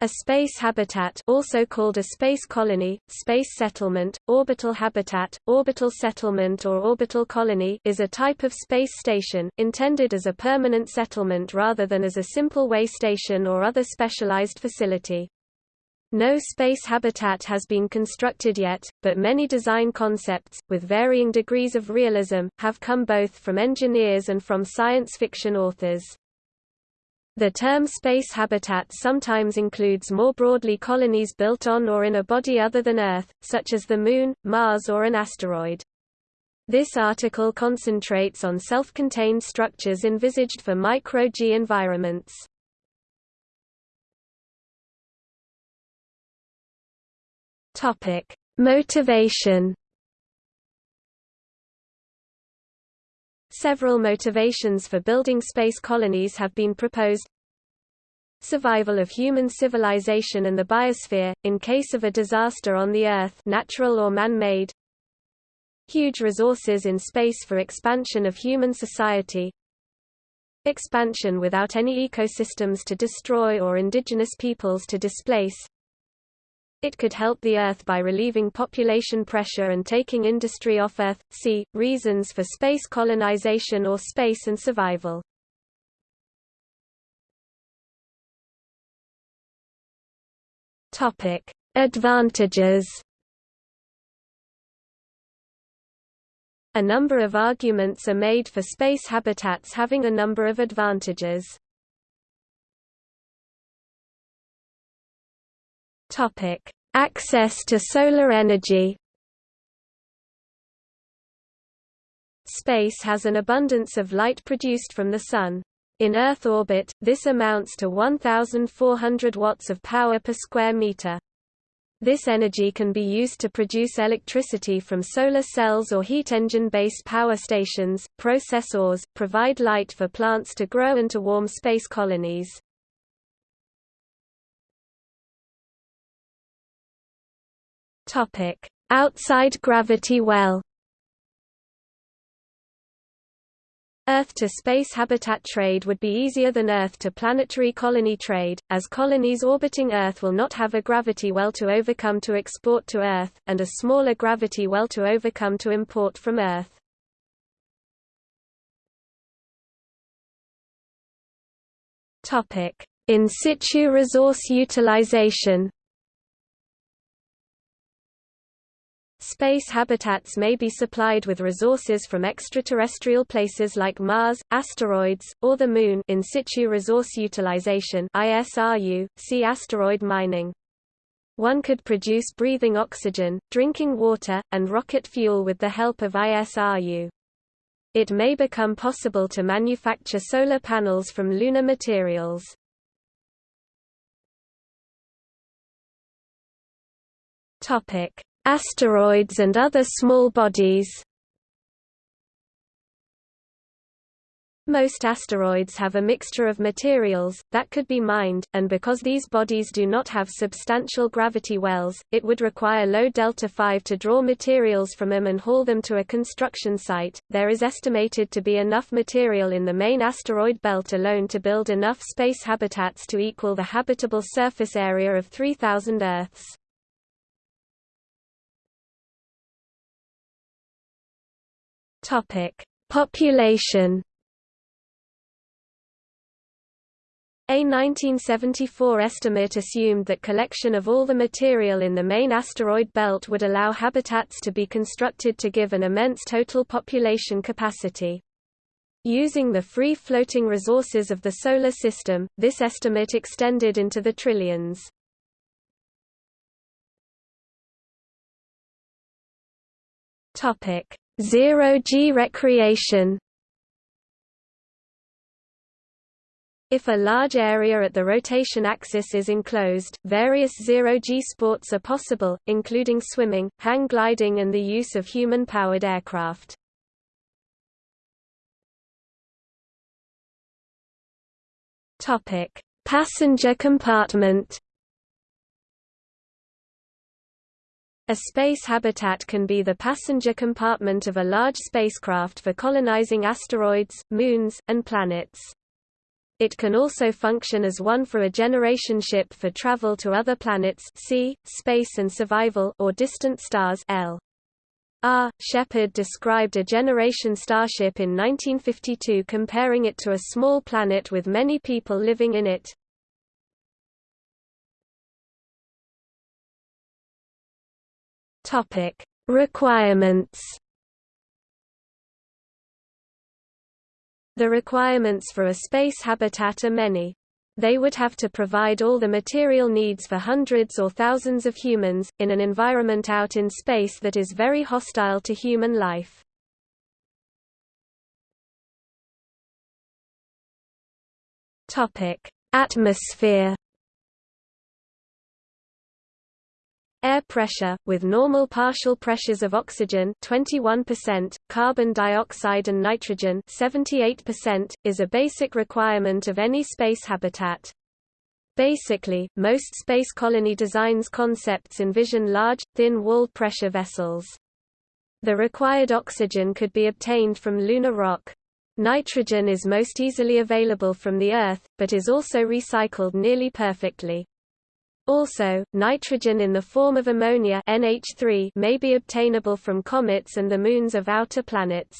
A space habitat also called a space colony, space settlement, orbital habitat, orbital settlement or orbital colony is a type of space station, intended as a permanent settlement rather than as a simple way station or other specialized facility. No space habitat has been constructed yet, but many design concepts, with varying degrees of realism, have come both from engineers and from science fiction authors. The term space habitat sometimes includes more broadly colonies built on or in a body other than Earth, such as the Moon, Mars or an asteroid. This article concentrates on self-contained structures envisaged for micro-G environments. Topic: Motivation Several motivations for building space colonies have been proposed. Survival of human civilization and the biosphere, in case of a disaster on the Earth natural or man-made. Huge resources in space for expansion of human society. Expansion without any ecosystems to destroy or indigenous peoples to displace. It could help the Earth by relieving population pressure and taking industry off Earth. See, reasons for space colonization or space and survival. Topic. Advantages A number of arguments are made for space habitats having a number of advantages. Topic: Access to solar energy. Space has an abundance of light produced from the sun. In Earth orbit, this amounts to 1,400 watts of power per square meter. This energy can be used to produce electricity from solar cells or heat engine-based power stations, processors, provide light for plants to grow and to warm space colonies. Topic: Outside gravity well. Earth to space habitat trade would be easier than Earth to planetary colony trade, as colonies orbiting Earth will not have a gravity well to overcome to export to Earth, and a smaller gravity well to overcome to import from Earth. In situ resource utilization Space habitats may be supplied with resources from extraterrestrial places like Mars, asteroids, or the Moon in situ resource utilization ISRU, see asteroid mining. One could produce breathing oxygen, drinking water, and rocket fuel with the help of ISRU. It may become possible to manufacture solar panels from lunar materials. Topic: Asteroids and other small bodies Most asteroids have a mixture of materials, that could be mined, and because these bodies do not have substantial gravity wells, it would require low delta-v to draw materials from them and haul them to a construction site. There is estimated to be enough material in the main asteroid belt alone to build enough space habitats to equal the habitable surface area of 3,000 Earths. Topic: Population. A 1974 estimate assumed that collection of all the material in the main asteroid belt would allow habitats to be constructed to give an immense total population capacity. Using the free-floating resources of the Solar System, this estimate extended into the trillions. Zero-G recreation If a large area at the rotation axis is enclosed, various zero-G sports are possible, including swimming, hang gliding and the use of human-powered aircraft. Passenger compartment A space habitat can be the passenger compartment of a large spacecraft for colonizing asteroids, moons, and planets. It can also function as one for a generation ship for travel to other planets see, space and survival or distant stars L. R. Shepherd described a generation starship in 1952 comparing it to a small planet with many people living in it. Topic: Requirements. The requirements for a space habitat are many. They would have to provide all the material needs for hundreds or thousands of humans, in an environment out in space that is very hostile to human life. Atmosphere Air pressure, with normal partial pressures of oxygen 21%, carbon dioxide and nitrogen 78%, is a basic requirement of any space habitat. Basically, most space colony designs concepts envision large, thin-walled pressure vessels. The required oxygen could be obtained from lunar rock. Nitrogen is most easily available from the Earth, but is also recycled nearly perfectly. Also, nitrogen in the form of ammonia NH3 may be obtainable from comets and the moons of outer planets.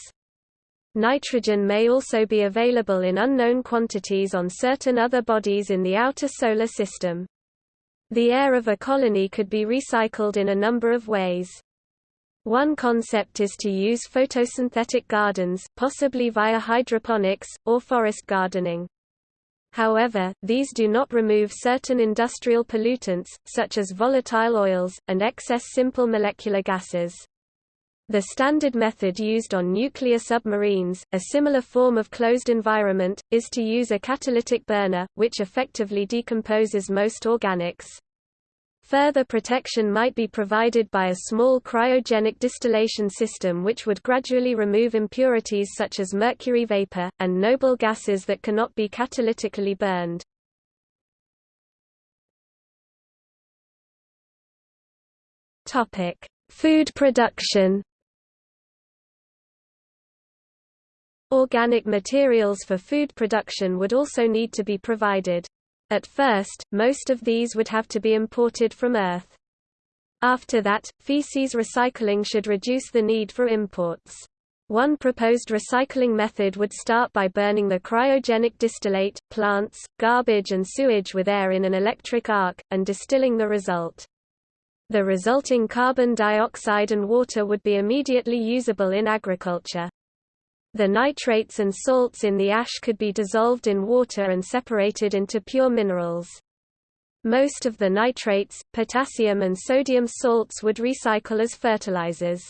Nitrogen may also be available in unknown quantities on certain other bodies in the outer solar system. The air of a colony could be recycled in a number of ways. One concept is to use photosynthetic gardens, possibly via hydroponics, or forest gardening. However, these do not remove certain industrial pollutants, such as volatile oils, and excess simple molecular gases. The standard method used on nuclear submarines, a similar form of closed environment, is to use a catalytic burner, which effectively decomposes most organics. Further protection might be provided by a small cryogenic distillation system which would gradually remove impurities such as mercury vapor, and noble gases that cannot be catalytically burned. Food production Organic materials for food production would also need to be provided. At first, most of these would have to be imported from Earth. After that, feces recycling should reduce the need for imports. One proposed recycling method would start by burning the cryogenic distillate, plants, garbage and sewage with air in an electric arc, and distilling the result. The resulting carbon dioxide and water would be immediately usable in agriculture. The nitrates and salts in the ash could be dissolved in water and separated into pure minerals. Most of the nitrates, potassium and sodium salts would recycle as fertilizers.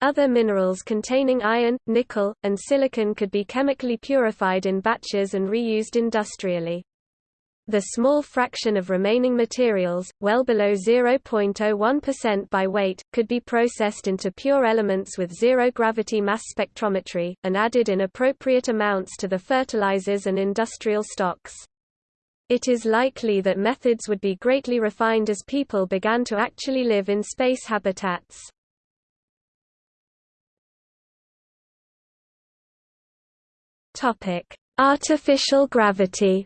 Other minerals containing iron, nickel, and silicon could be chemically purified in batches and reused industrially. The small fraction of remaining materials, well below 0.01% by weight, could be processed into pure elements with zero-gravity mass spectrometry, and added in appropriate amounts to the fertilizers and industrial stocks. It is likely that methods would be greatly refined as people began to actually live in space habitats. Artificial gravity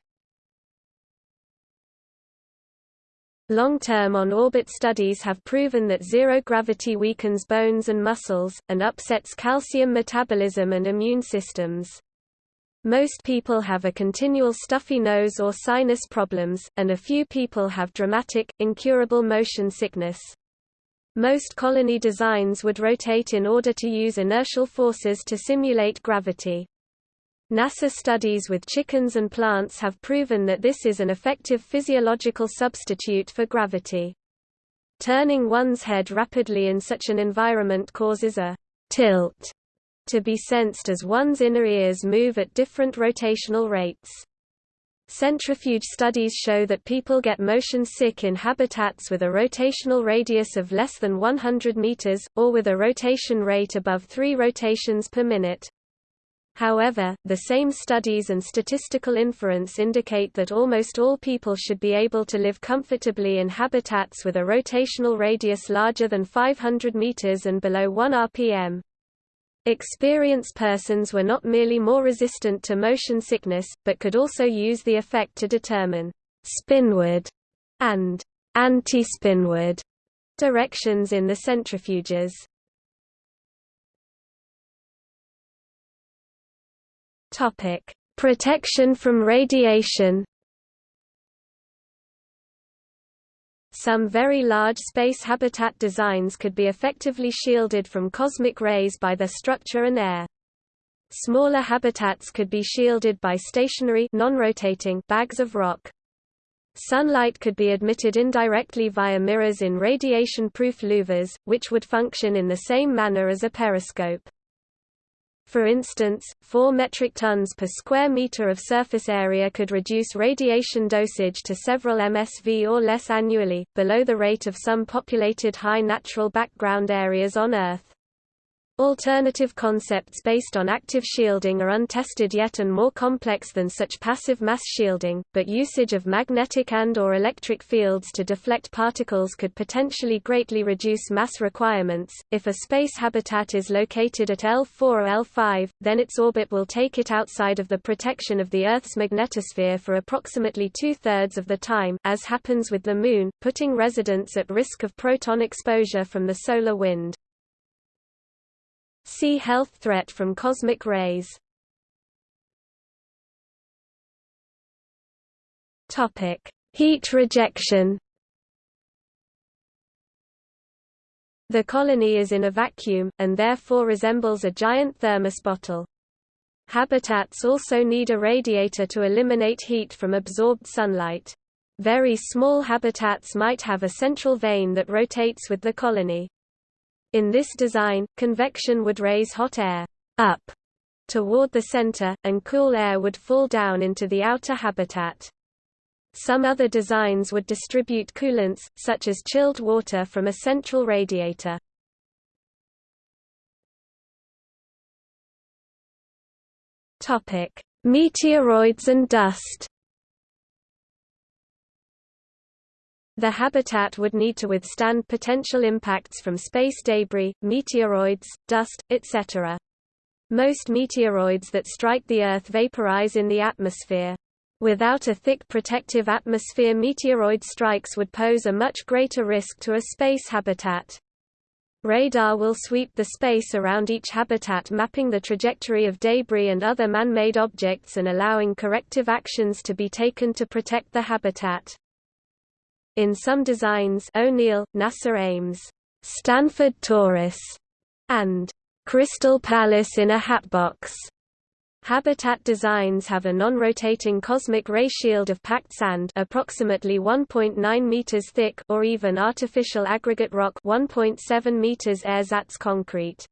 Long-term on-orbit studies have proven that zero gravity weakens bones and muscles, and upsets calcium metabolism and immune systems. Most people have a continual stuffy nose or sinus problems, and a few people have dramatic, incurable motion sickness. Most colony designs would rotate in order to use inertial forces to simulate gravity. NASA studies with chickens and plants have proven that this is an effective physiological substitute for gravity. Turning one's head rapidly in such an environment causes a tilt to be sensed as one's inner ears move at different rotational rates. Centrifuge studies show that people get motion sick in habitats with a rotational radius of less than 100 meters, or with a rotation rate above 3 rotations per minute. However, the same studies and statistical inference indicate that almost all people should be able to live comfortably in habitats with a rotational radius larger than 500 meters and below 1 rpm. Experienced persons were not merely more resistant to motion sickness, but could also use the effect to determine spinward and anti-spinward directions in the centrifuges. Topic: Protection from radiation. Some very large space habitat designs could be effectively shielded from cosmic rays by their structure and air. Smaller habitats could be shielded by stationary non-rotating bags of rock. Sunlight could be admitted indirectly via mirrors in radiation-proof louvers, which would function in the same manner as a periscope. For instance, 4 metric tons per square meter of surface area could reduce radiation dosage to several MSV or less annually, below the rate of some populated high natural background areas on Earth. Alternative concepts based on active shielding are untested yet and more complex than such passive mass shielding, but usage of magnetic and or electric fields to deflect particles could potentially greatly reduce mass requirements. If a space habitat is located at L4 or L5, then its orbit will take it outside of the protection of the Earth's magnetosphere for approximately two-thirds of the time, as happens with the Moon, putting residents at risk of proton exposure from the solar wind. See health threat from cosmic rays. Topic: Heat rejection. The colony is in a vacuum, and therefore resembles a giant thermos bottle. Habitats also need a radiator to eliminate heat from absorbed sunlight. Very small habitats might have a central vane that rotates with the colony. In this design, convection would raise hot air up toward the center, and cool air would fall down into the outer habitat. Some other designs would distribute coolants, such as chilled water from a central radiator. Meteoroids and dust The habitat would need to withstand potential impacts from space debris, meteoroids, dust, etc. Most meteoroids that strike the Earth vaporize in the atmosphere. Without a thick protective atmosphere meteoroid strikes would pose a much greater risk to a space habitat. Radar will sweep the space around each habitat mapping the trajectory of debris and other man-made objects and allowing corrective actions to be taken to protect the habitat. In some designs O'Neill, NASA Ames, Stanford Torus, and Crystal Palace in a Hatbox. Habitat designs have a non-rotating cosmic ray shield of packed sand approximately 1.9 meters thick or even artificial aggregate rock 1.7 meters ersatz concrete.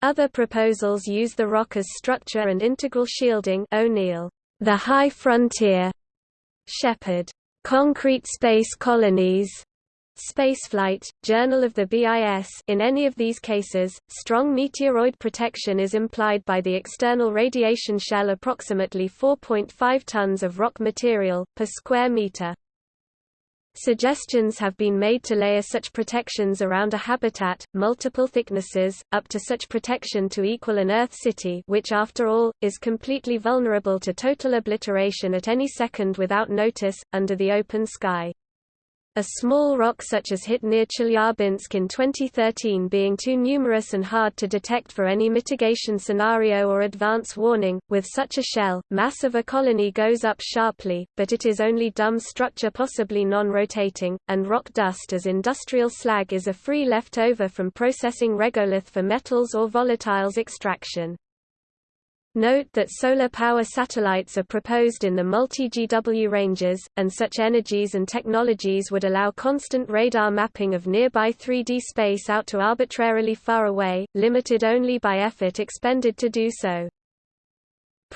Other proposals use the rock as structure and integral shielding O'Neill, the High Frontier, Shepherd, Concrete Space Colonies, Spaceflight, Journal of the BIS in any of these cases, strong meteoroid protection is implied by the external radiation shell approximately 4.5 tons of rock material, per square meter. Suggestions have been made to layer such protections around a habitat, multiple thicknesses, up to such protection to equal an Earth city which after all, is completely vulnerable to total obliteration at any second without notice, under the open sky. A small rock such as hit near Chelyabinsk in 2013 being too numerous and hard to detect for any mitigation scenario or advance warning, with such a shell, mass of a colony goes up sharply, but it is only dumb structure possibly non-rotating, and rock dust as industrial slag is a free leftover from processing regolith for metals or volatiles extraction. Note that solar power satellites are proposed in the multi-GW ranges, and such energies and technologies would allow constant radar mapping of nearby 3D space out to arbitrarily far away, limited only by effort expended to do so.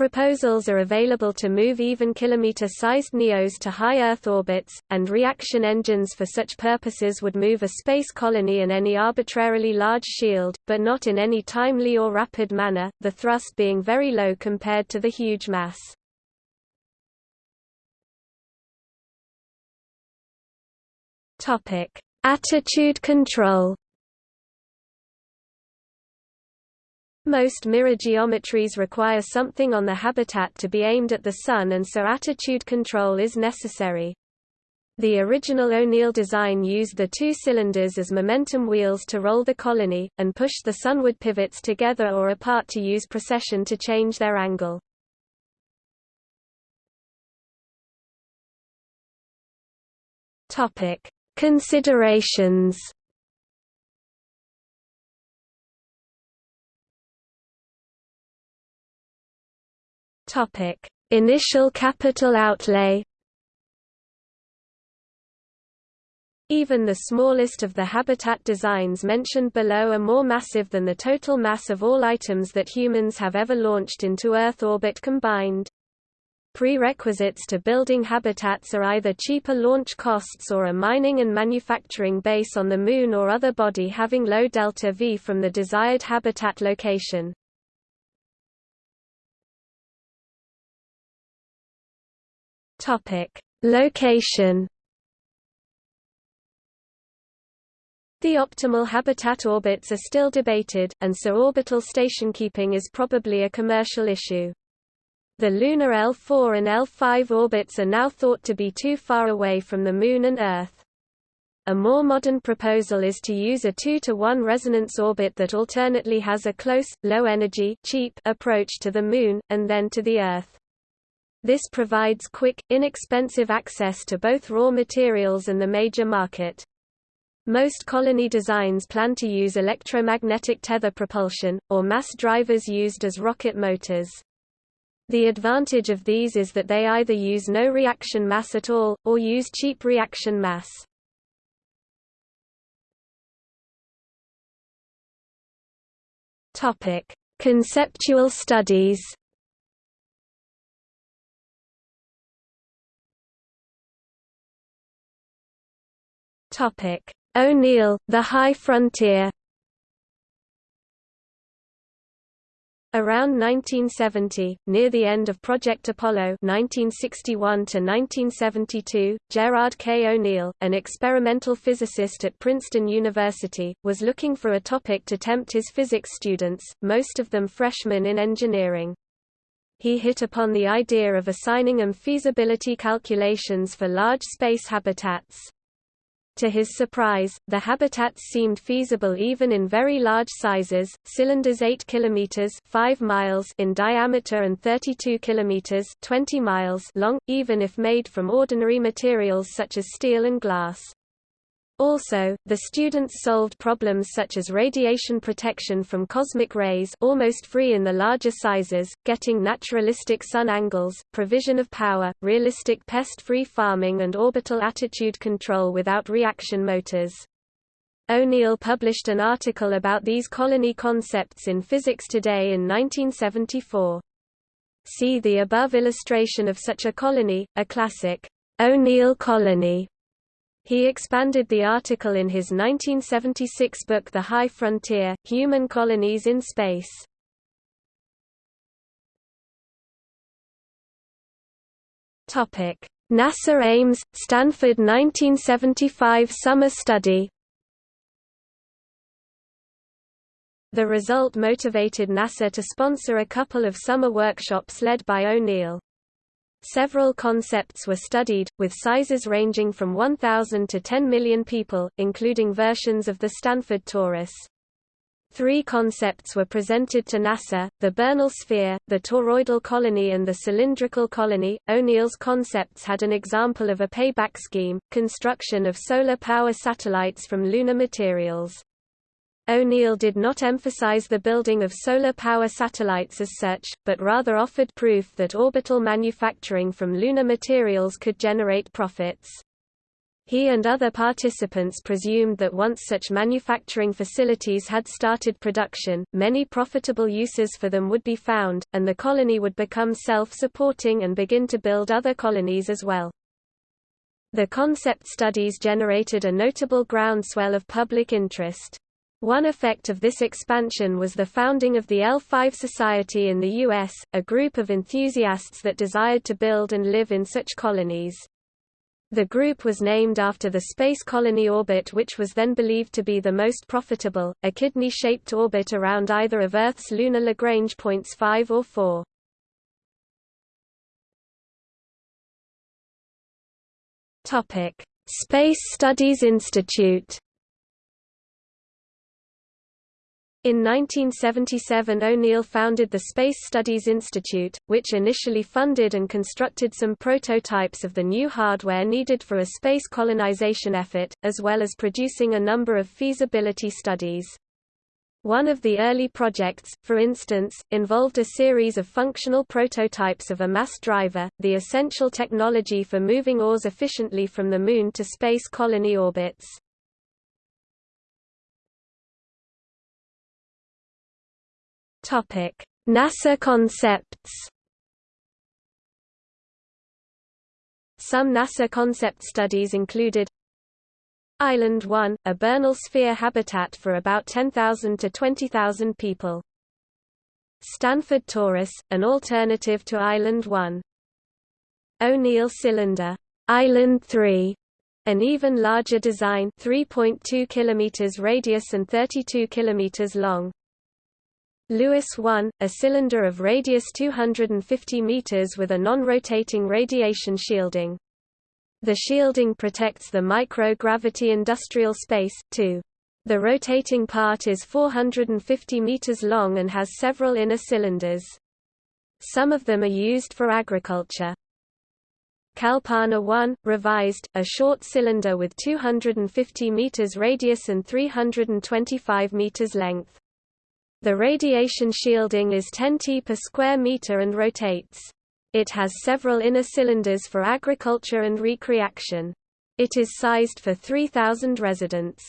Proposals are available to move even kilometer-sized NEOs to high Earth orbits, and reaction engines for such purposes would move a space colony in any arbitrarily large shield, but not in any timely or rapid manner, the thrust being very low compared to the huge mass. Attitude control Most mirror geometries require something on the habitat to be aimed at the Sun and so attitude control is necessary. The original O'Neill design used the two cylinders as momentum wheels to roll the colony, and push the sunward pivots together or apart to use precession to change their angle. Considerations Topic: Initial capital outlay. Even the smallest of the habitat designs mentioned below are more massive than the total mass of all items that humans have ever launched into Earth orbit combined. Prerequisites to building habitats are either cheaper launch costs or a mining and manufacturing base on the Moon or other body having low delta V from the desired habitat location. Topic: Location. The optimal habitat orbits are still debated, and so orbital station keeping is probably a commercial issue. The lunar L4 and L5 orbits are now thought to be too far away from the Moon and Earth. A more modern proposal is to use a 2 to 1 resonance orbit that alternately has a close, low-energy cheap approach to the Moon, and then to the Earth. This provides quick, inexpensive access to both raw materials and the major market. Most colony designs plan to use electromagnetic tether propulsion, or mass drivers used as rocket motors. The advantage of these is that they either use no reaction mass at all, or use cheap reaction mass. Conceptual studies Topic: O'Neill, The High Frontier. Around 1970, near the end of Project Apollo 1961 Gerard K. O'Neill, an experimental physicist at Princeton University, was looking for a topic to tempt his physics students, most of them freshmen in engineering. He hit upon the idea of assigning them feasibility calculations for large space habitats. To his surprise, the habitats seemed feasible even in very large sizes, cylinders 8 km 5 miles in diameter and 32 km 20 miles long, even if made from ordinary materials such as steel and glass. Also, the students solved problems such as radiation protection from cosmic rays almost free in the larger sizes, getting naturalistic sun angles, provision of power, realistic pest-free farming and orbital attitude control without reaction motors. O'Neill published an article about these colony concepts in Physics Today in 1974. See the above illustration of such a colony, a classic, O'Neill colony, he expanded the article in his 1976 book The High Frontier, Human Colonies in Space. NASA Ames, Stanford 1975 summer study The result motivated NASA to sponsor a couple of summer workshops led by O'Neill. Several concepts were studied, with sizes ranging from 1,000 to 10 million people, including versions of the Stanford Torus. Three concepts were presented to NASA, the Bernal sphere, the toroidal colony and the cylindrical colony. O'Neill's concepts had an example of a payback scheme, construction of solar power satellites from lunar materials. O'Neill did not emphasize the building of solar power satellites as such, but rather offered proof that orbital manufacturing from lunar materials could generate profits. He and other participants presumed that once such manufacturing facilities had started production, many profitable uses for them would be found, and the colony would become self-supporting and begin to build other colonies as well. The concept studies generated a notable groundswell of public interest. One effect of this expansion was the founding of the L5 Society in the U.S., a group of enthusiasts that desired to build and live in such colonies. The group was named after the Space Colony orbit which was then believed to be the most profitable, a kidney-shaped orbit around either of Earth's lunar Lagrange points 5 or 4. Space Studies Institute In 1977 O'Neill founded the Space Studies Institute, which initially funded and constructed some prototypes of the new hardware needed for a space colonization effort, as well as producing a number of feasibility studies. One of the early projects, for instance, involved a series of functional prototypes of a mass driver, the essential technology for moving ores efficiently from the Moon to space colony orbits. Topic: NASA concepts. Some NASA concept studies included Island 1, a Bernal sphere habitat for about 10,000 to 20,000 people. Stanford Torus, an alternative to Island 1. O'Neill Cylinder, Island 3, an even larger design 3.2 km radius and 32 km long. Lewis 1, a cylinder of radius 250 meters with a non-rotating radiation shielding. The shielding protects the microgravity industrial space, too. The rotating part is 450 meters long and has several inner cylinders. Some of them are used for agriculture. Kalpana 1, revised, a short cylinder with 250 meters radius and 325 meters length. The radiation shielding is 10 T per square meter and rotates. It has several inner cylinders for agriculture and recreation. It is sized for 3,000 residents.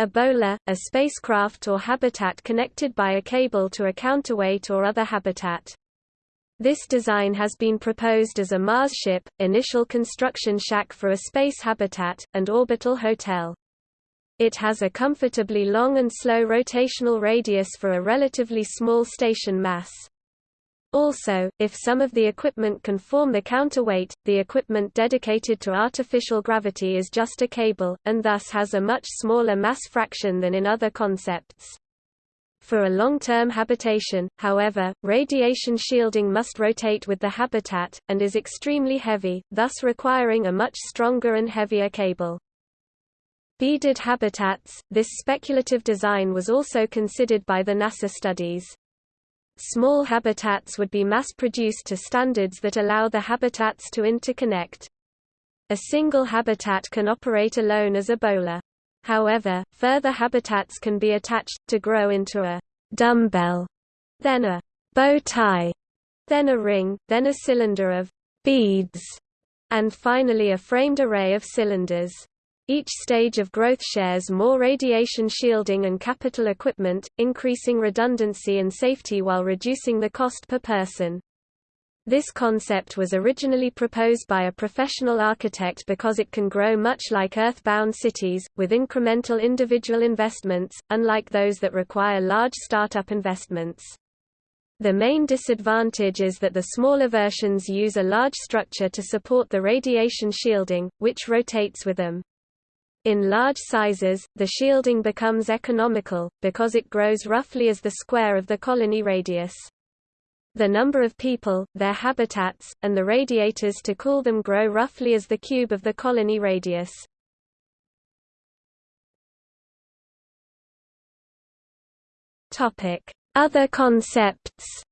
Ebola, a spacecraft or habitat connected by a cable to a counterweight or other habitat. This design has been proposed as a Mars ship, initial construction shack for a space habitat, and orbital hotel. It has a comfortably long and slow rotational radius for a relatively small station mass. Also, if some of the equipment can form the counterweight, the equipment dedicated to artificial gravity is just a cable, and thus has a much smaller mass fraction than in other concepts. For a long-term habitation, however, radiation shielding must rotate with the habitat, and is extremely heavy, thus requiring a much stronger and heavier cable. Beaded habitats, this speculative design was also considered by the NASA studies. Small habitats would be mass-produced to standards that allow the habitats to interconnect. A single habitat can operate alone as a bola. However, further habitats can be attached, to grow into a dumbbell, then a bow tie, then a ring, then a cylinder of beads, and finally a framed array of cylinders. Each stage of growth shares more radiation shielding and capital equipment, increasing redundancy and safety while reducing the cost per person. This concept was originally proposed by a professional architect because it can grow much like earthbound cities, with incremental individual investments, unlike those that require large startup investments. The main disadvantage is that the smaller versions use a large structure to support the radiation shielding, which rotates with them. In large sizes, the shielding becomes economical, because it grows roughly as the square of the colony radius. The number of people, their habitats, and the radiators to cool them grow roughly as the cube of the colony radius. Other concepts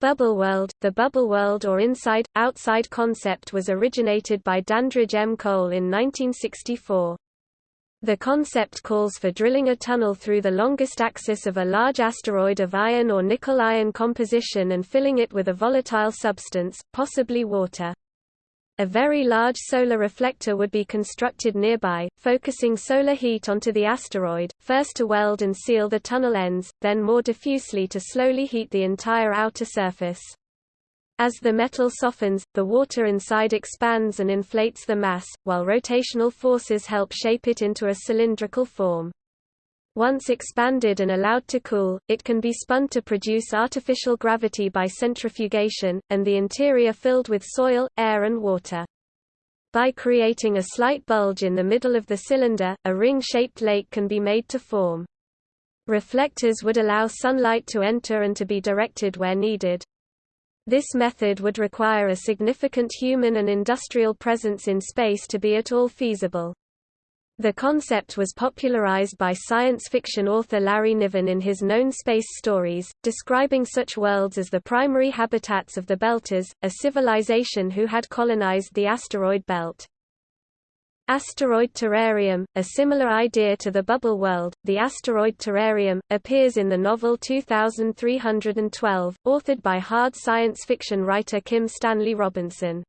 Bubble world, The bubble world or inside-outside concept was originated by Dandridge M. Cole in 1964. The concept calls for drilling a tunnel through the longest axis of a large asteroid of iron or nickel-iron composition and filling it with a volatile substance, possibly water. A very large solar reflector would be constructed nearby, focusing solar heat onto the asteroid, first to weld and seal the tunnel ends, then more diffusely to slowly heat the entire outer surface. As the metal softens, the water inside expands and inflates the mass, while rotational forces help shape it into a cylindrical form. Once expanded and allowed to cool, it can be spun to produce artificial gravity by centrifugation, and the interior filled with soil, air and water. By creating a slight bulge in the middle of the cylinder, a ring-shaped lake can be made to form. Reflectors would allow sunlight to enter and to be directed where needed. This method would require a significant human and industrial presence in space to be at all feasible. The concept was popularized by science fiction author Larry Niven in his known space stories, describing such worlds as the primary habitats of the Belters, a civilization who had colonized the asteroid belt. Asteroid terrarium, a similar idea to the bubble world, the asteroid terrarium, appears in the novel 2312, authored by hard science fiction writer Kim Stanley Robinson.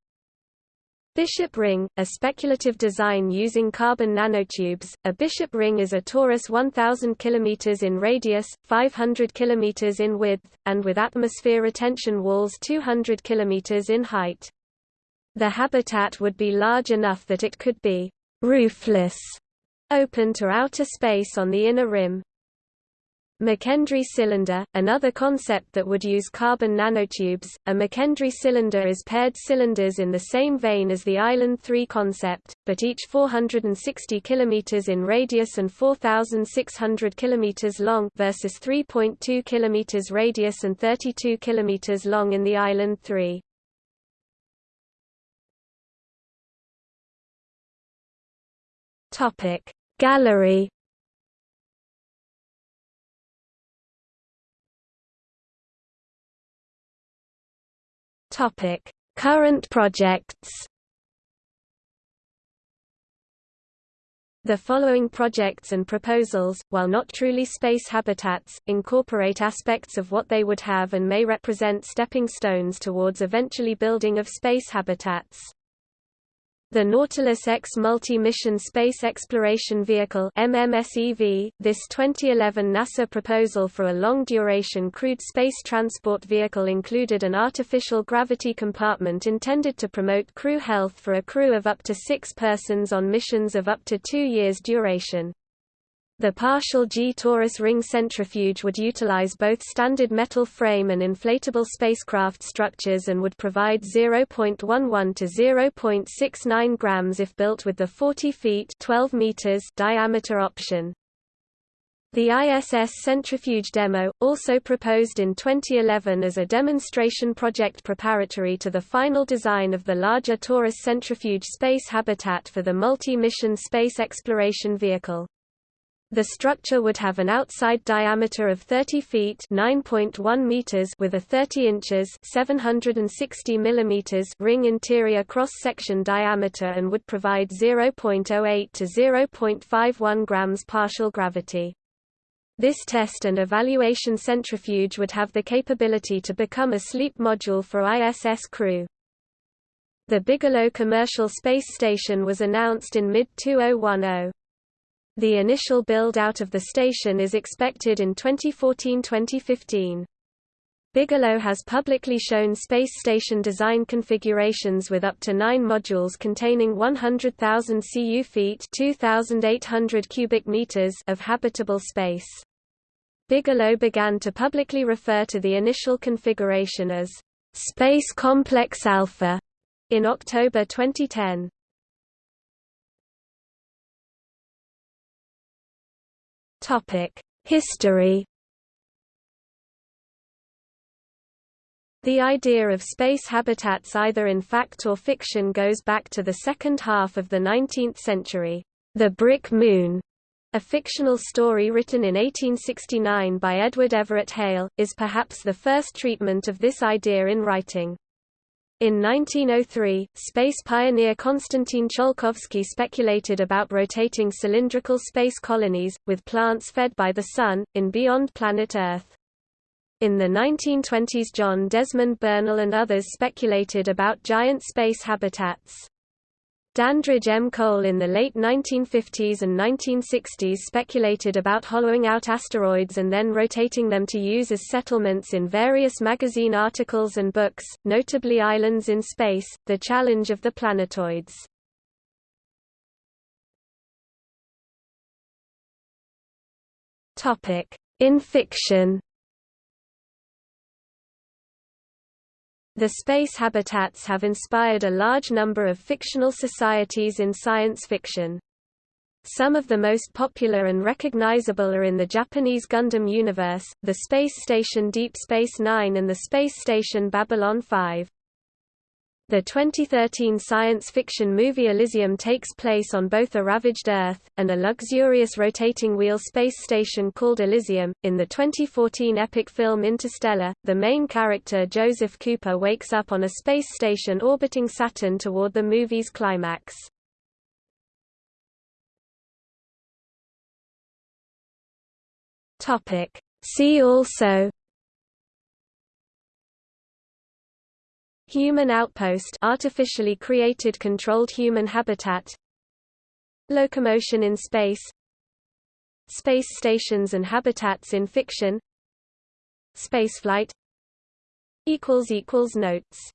Bishop ring, a speculative design using carbon nanotubes. A bishop ring is a torus 1000 km in radius, 500 km in width, and with atmosphere retention walls 200 km in height. The habitat would be large enough that it could be roofless, open to outer space on the inner rim. McKendree cylinder, another concept that would use carbon nanotubes. A McKendree cylinder is paired cylinders in the same vein as the Island 3 concept, but each 460 km in radius and 4,600 km long versus 3.2 km radius and 32 km long in the Island 3. Topic Gallery Topic: Current projects. The following projects and proposals, while not truly space habitats, incorporate aspects of what they would have and may represent stepping stones towards eventually building of space habitats. The Nautilus X Multi-Mission Space Exploration Vehicle MMSEV, this 2011 NASA proposal for a long-duration crewed space transport vehicle included an artificial gravity compartment intended to promote crew health for a crew of up to six persons on missions of up to two years duration. The partial G-torus ring centrifuge would utilize both standard metal frame and inflatable spacecraft structures and would provide 0.11 to 0.69 grams if built with the 40 feet 12 meters diameter option. The ISS centrifuge demo, also proposed in 2011 as a demonstration project preparatory to the final design of the larger torus centrifuge space habitat for the multi-mission space exploration vehicle. The structure would have an outside diameter of 30 feet (9.1 meters) with a 30 inches (760 millimeters) ring interior cross-section diameter and would provide 0.08 to 0.51 grams partial gravity. This test and evaluation centrifuge would have the capability to become a sleep module for ISS crew. The Bigelow Commercial Space Station was announced in mid-2010. The initial build-out of the station is expected in 2014-2015. Bigelow has publicly shown space station design configurations with up to nine modules containing 100,000 cu feet 2,800 cubic meters of habitable space. Bigelow began to publicly refer to the initial configuration as Space Complex Alpha in October 2010. History The idea of space habitats either in fact or fiction goes back to the second half of the 19th century. The Brick Moon, a fictional story written in 1869 by Edward Everett Hale, is perhaps the first treatment of this idea in writing. In 1903, space pioneer Konstantin Tsiolkovsky speculated about rotating cylindrical space colonies, with plants fed by the Sun, in beyond planet Earth. In the 1920s John Desmond Bernal and others speculated about giant space habitats. Dandridge M. Cole in the late 1950s and 1960s speculated about hollowing out asteroids and then rotating them to use as settlements in various magazine articles and books, notably Islands in Space, The Challenge of the Planetoids. In fiction. The space habitats have inspired a large number of fictional societies in science fiction. Some of the most popular and recognizable are in the Japanese Gundam universe, the space station Deep Space Nine and the space station Babylon 5. The 2013 science fiction movie Elysium takes place on both a ravaged Earth, and a luxurious rotating wheel space station called Elysium. In the 2014 epic film Interstellar, the main character Joseph Cooper wakes up on a space station orbiting Saturn toward the movie's climax. See also Human outpost artificially created controlled human habitat Locomotion in space Space stations and habitats in fiction Spaceflight Notes